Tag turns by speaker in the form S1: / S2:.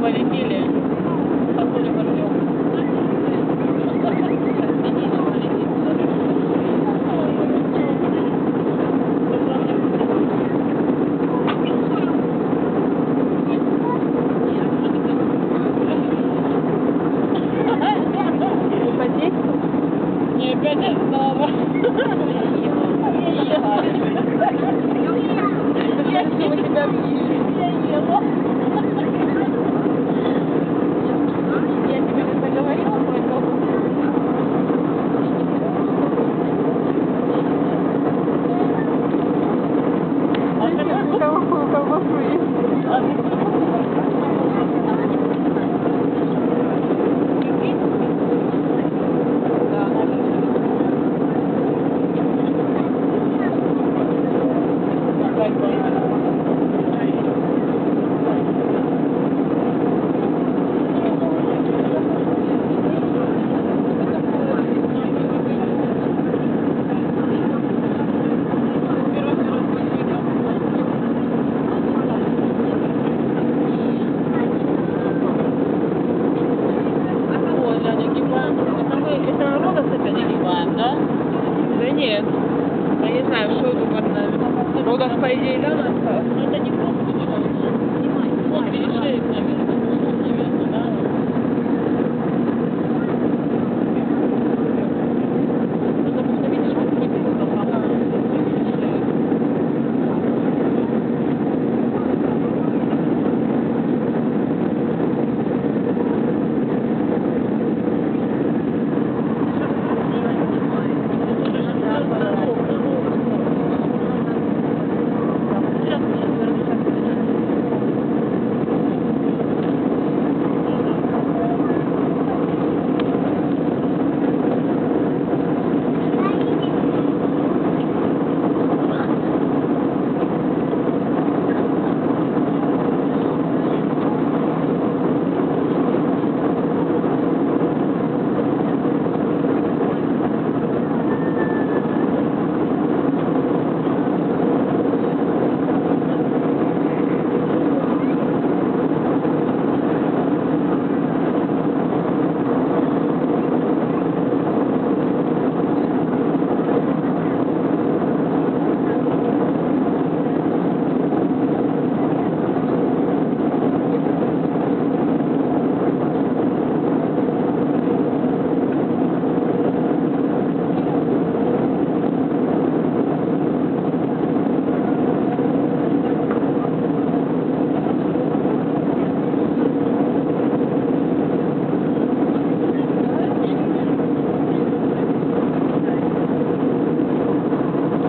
S1: полетели. Сосули порвем. Опять
S2: снова. desculpa, eu vou fluir. Да?
S1: Да нет. Я не знаю, что тут под нами. Родос, по идее, да, осталось?
S2: Ну это не